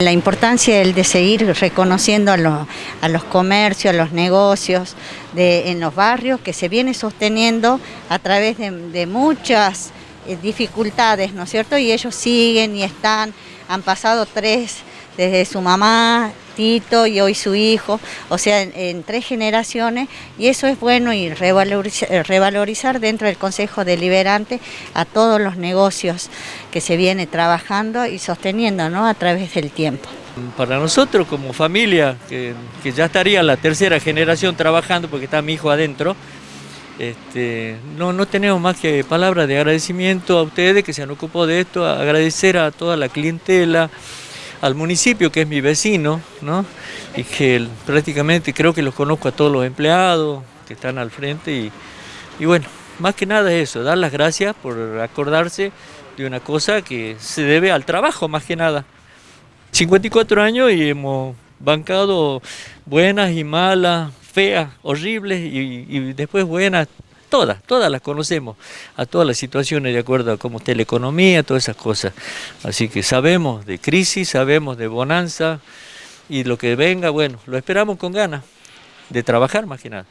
La importancia de seguir reconociendo a los, a los comercios, a los negocios en los barrios que se viene sosteniendo a través de, de muchas eh, dificultades, ¿no es cierto? Y ellos siguen y están, han pasado tres desde su mamá, Y hoy su hijo, o sea, en, tres generaciones, y eso es bueno y revalorizar, eh, revalorizar, dentro del Consejo Deliberante a todos los negocios que se viene trabajando y sosteniendo ¿no? a través del tiempo. Para nosotros como familia, que, que ya estaría la tercera generación trabajando porque está mi hijo adentro, este, no, no tenemos más que palabras de agradecimiento a ustedes que se han ocupado de esto, agradecer a toda la clientela, al municipio que es mi vecino, ¿no? y que prácticamente creo que los conozco a todos los empleados que están al frente y, y bueno, más que nada eso, dar las gracias por acordarse de una cosa que se debe al trabajo más que nada. 54 años y hemos bancado buenas y malas, feas, horribles y, y después buenas, todas, todas las conocemos, a todas las situaciones de acuerdo a cómo está la economía, todas esas cosas. Así que sabemos de crisis, sabemos de bonanza y lo que venga, bueno, lo esperamos con ganas de trabajar más que nada.